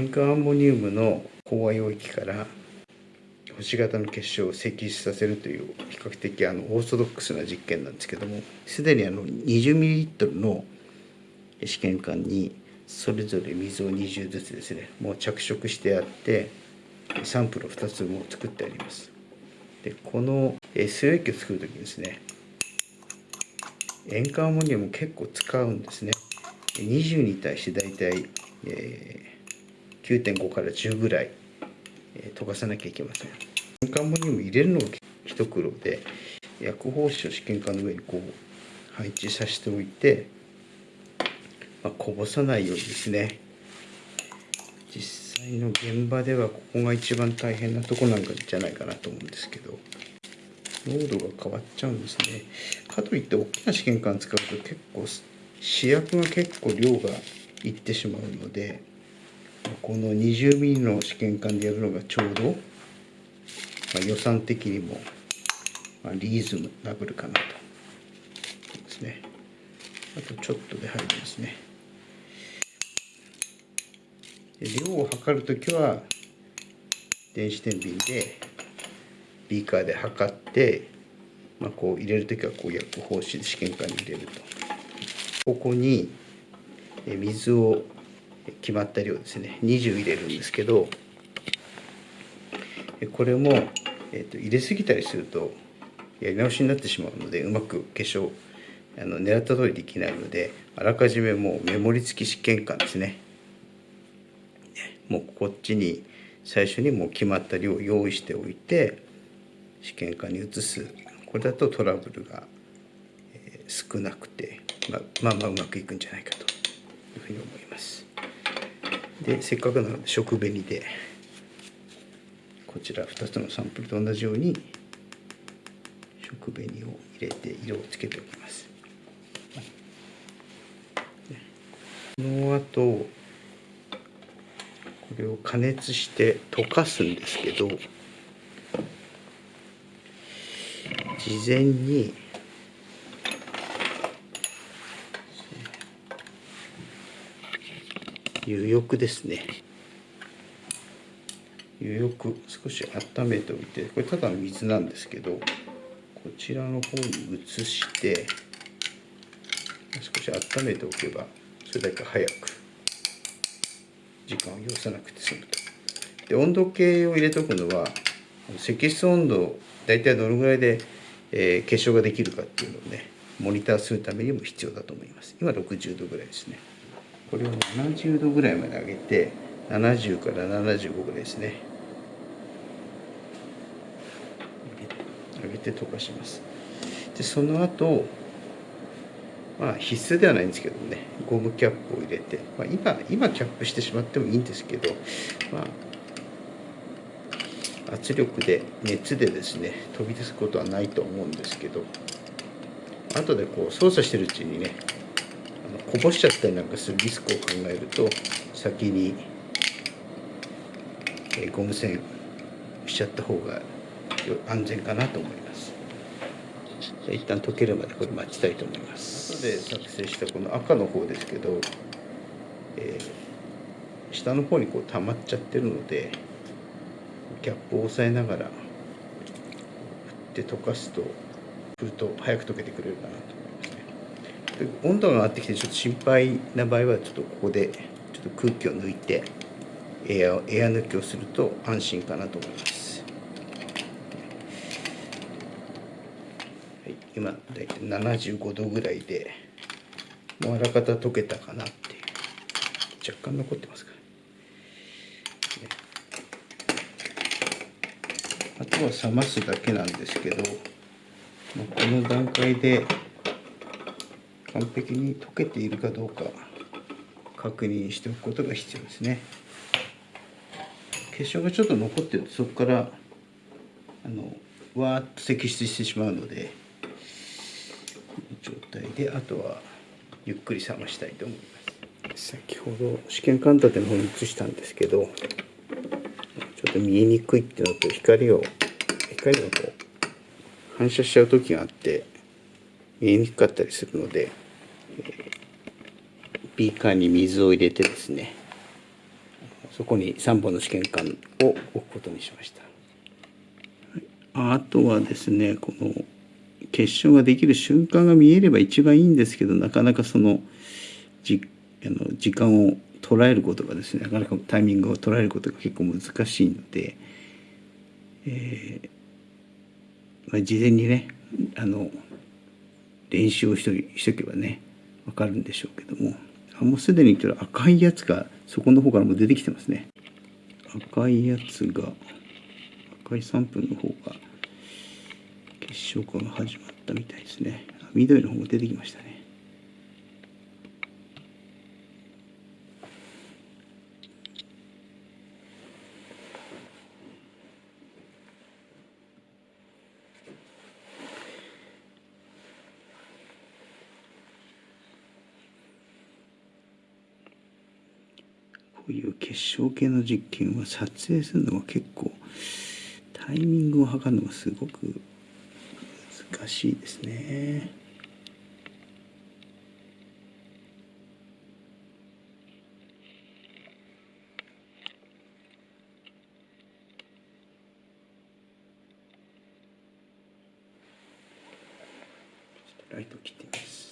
塩化アンモニウムの飽和溶液から星型の結晶を析出させるという比較的あのオーソドックスな実験なんですけどもすでにあの 20ml の試験管にそれぞれ水を20ずつですねもう着色してあってサンプルを2つも作ってあります。でこの水溶液を作る時にですね塩化アンモニウム結構使うんですね。20に対して大体、えー、9.5から10ぐらい、えー、溶かさなきゃいけません。塩化アンモニウム入れるのが一苦労で薬包紙を試験管の上にこう配置させておいて、まあ、こぼさないようにですね。実際の現場ではここが一番大変なとこなんかじゃないかなと思うんですけど濃度が変わっちゃうんですね。かといって大きな試験管使うと結構試薬が結構量がいってしまうのでこの 20mm の試験管でやるのがちょうど、まあ、予算的にも、まあ、リーズナブルかなと。ですね。あとちょっとで入りますね。量を測るときは電子天秤でビーカーで測って、まあ、こう入れるときはこう薬包紙で試験管に入れると。ここに水を決まった量ですね。20入れるんですけどこれも、えー、と入れすぎたりするとやり直しになってしまうのでうまく化粧あの狙った通りできないのであらかじめもうメモリ付き試験管ですね。もうこっちに最初にもう決まった量を用意しておいて試験管に移す。これだとトラブルが少なくて、ま、まあまあうまくいくんじゃないかというふうに思います。でせっかくなので食紅で。こちら2つのサンプルと同じように食紅を入れて色をつけておきます。この後これを加熱して溶かすんですけど事前に入浴ですね。入浴少し温めておいてこれただの水なんですけどこちらの方に移して少し温めておけばそれだけ早く時間を要さなくて済むと。で温度計を入れておくのは積室温度大体どのぐらいで、えー、結晶ができるかっていうのをねモニターするためにも必要だと思います。今60度ぐらいですね。これを70度ぐらいまで上げて70から75ぐらいですね。上げて溶かします。でその後まあ必須ではないんですけどねゴムキャップを入れて、まあ、今今キャップしてしまってもいいんですけどまあ圧力で熱でですね飛び出すことはないと思うんですけど後でこう操作してるうちにねこぼしちゃったりなんかするリスクを考えると先に、え、ゴム栓しちゃった方が安全かなと思います。一旦溶けるまでこれ待ちたいと思います。後で作成したこの赤の方ですけど、えー、下の方にこう溜まっちゃってるのでキャップを押さえながら振って溶かすと振ると早く溶けてくれるかなと。温度が上がってきてちょっと心配な場合はちょっとここでちょっと空気を抜いてエアエア抜きをすると安心かなと思います、はい、今大体75度ぐらいでもうあらかた溶けたかなっていう。若干残ってますから、あとは冷ますだけなんですけどこの段階で完璧に溶けているかどうか確認しておくことが必要ですね。結晶がちょっと残ってるとそこからあのわーっと析出してしまうのでこの状態であとはゆっくり冷ましたいと思います。先ほど試験管立ての方に移したんですけどちょっと見えにくいっていうのと光を光がこう反射しちゃう時があって見えにくかったりするのでビーカーに水を入れてですねそこに3本の試験管を置くことにしました。あとはですねこの結晶ができる瞬間が見えれば一番いいんですけどなかなかそのじあの時間を捉えることがですねなかなかタイミングを捉えることが結構難しいので、えーまあ、事前にねあの練習をしとけばね分かるんでしょうけども。あもうすでに言っと赤いやつがそこの方からも出てきてますね。赤いやつが赤い3分の方が結晶化が始まったみたいですね。緑の方が出てきましたね。ういう結晶系の実験は撮影するのが結構タイミングを測るのがすごく難しいですね。ライトを切ってみます。